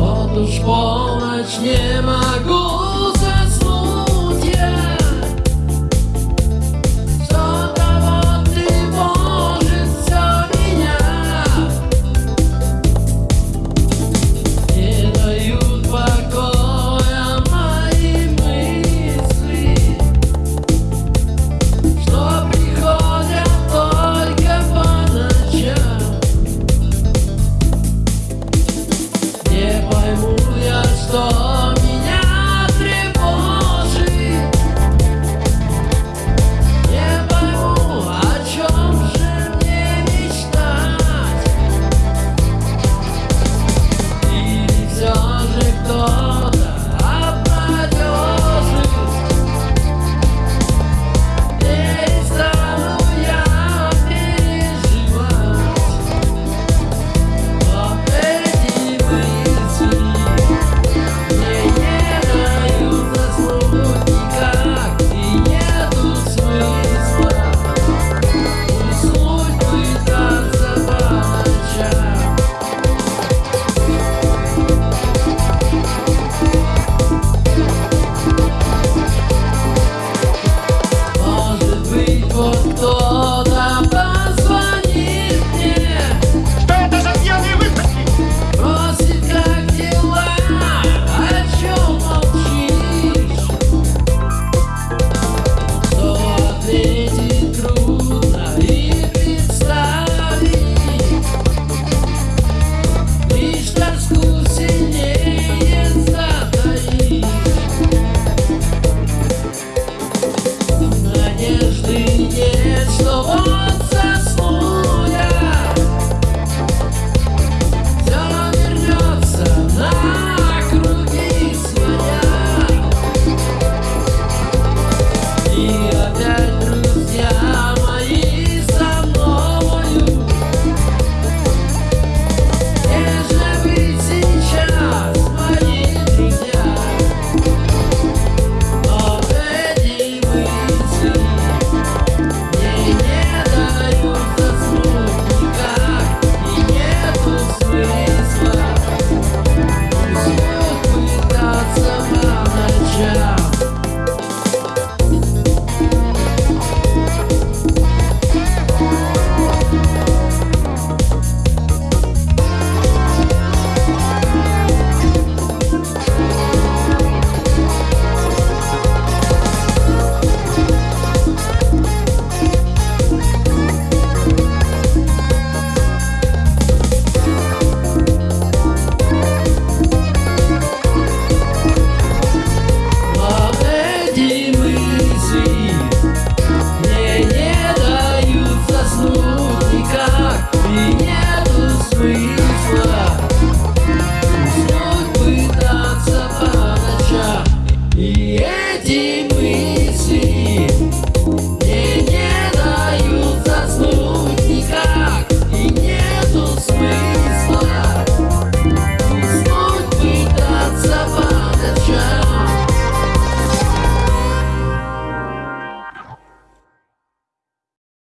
Otóż ponoć nie ma Пытаться по ночам. И этим